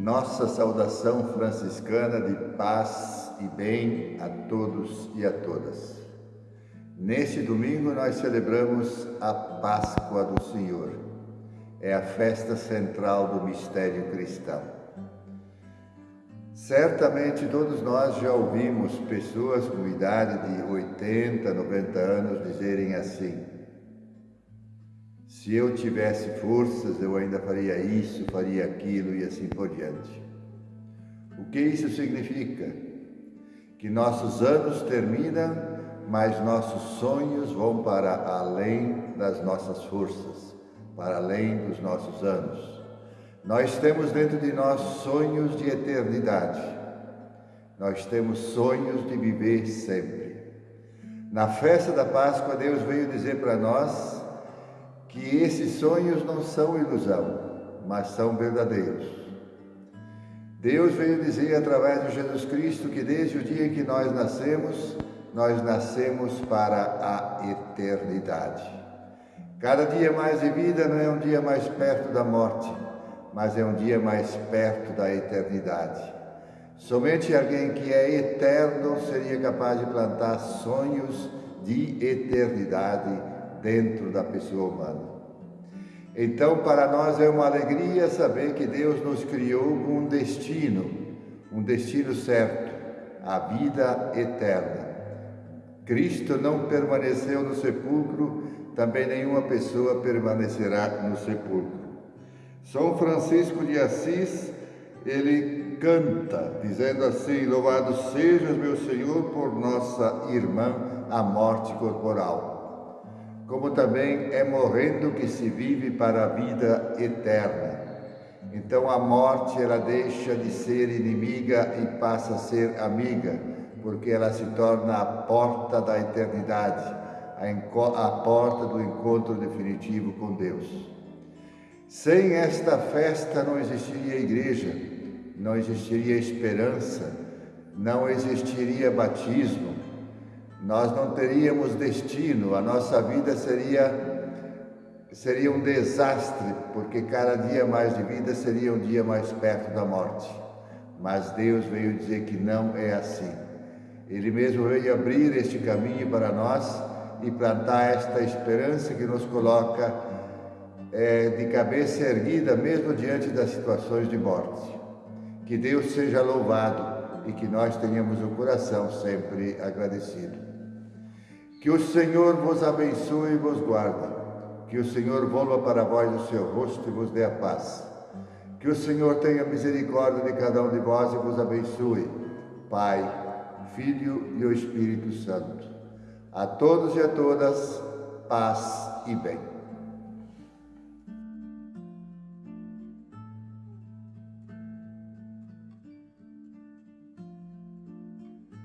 nossa saudação franciscana de paz e bem a todos e a todas. Neste domingo nós celebramos a Páscoa do Senhor. É a festa central do mistério cristão. Certamente todos nós já ouvimos pessoas com idade de 80, 90 anos dizerem assim: se eu tivesse forças, eu ainda faria isso, faria aquilo e assim por diante. O que isso significa? Que nossos anos terminam, mas nossos sonhos vão para além das nossas forças, para além dos nossos anos. Nós temos dentro de nós sonhos de eternidade. Nós temos sonhos de viver sempre. Na festa da Páscoa, Deus veio dizer para nós que esses sonhos não são ilusão, mas são verdadeiros. Deus veio dizer através de Jesus Cristo que desde o dia em que nós nascemos, nós nascemos para a eternidade. Cada dia mais de vida não é um dia mais perto da morte, mas é um dia mais perto da eternidade. Somente alguém que é eterno seria capaz de plantar sonhos de eternidade dentro da pessoa humana. Então, para nós é uma alegria saber que Deus nos criou com um destino, um destino certo, a vida eterna. Cristo não permaneceu no sepulcro, também nenhuma pessoa permanecerá no sepulcro. São Francisco de Assis, ele canta, dizendo assim: Louvado sejas, meu Senhor, por nossa irmã, a morte corporal como também é morrendo que se vive para a vida eterna. Então a morte ela deixa de ser inimiga e passa a ser amiga, porque ela se torna a porta da eternidade, a, porta do encontro definitivo com Deus. Sem esta festa não existiria igreja, não existiria esperança, não existiria batismo, nós não teríamos destino, a nossa vida seria seria um desastre, porque cada dia mais de vida seria um dia mais perto da morte. Mas Deus veio dizer que não é assim. Ele mesmo veio abrir este caminho para nós e plantar esta esperança que nos coloca é, de cabeça erguida, mesmo diante das situações de morte. Que Deus seja louvado e que nós tenhamos o coração sempre agradecido. Que o Senhor vos abençoe e vos guarde. Que o Senhor volva para vós o seu rosto e vos dê a paz. Que o Senhor tenha misericórdia de cada um de vós e vos abençoe. Pai, Filho e o Espírito Santo. A todos e a todas, paz e bem.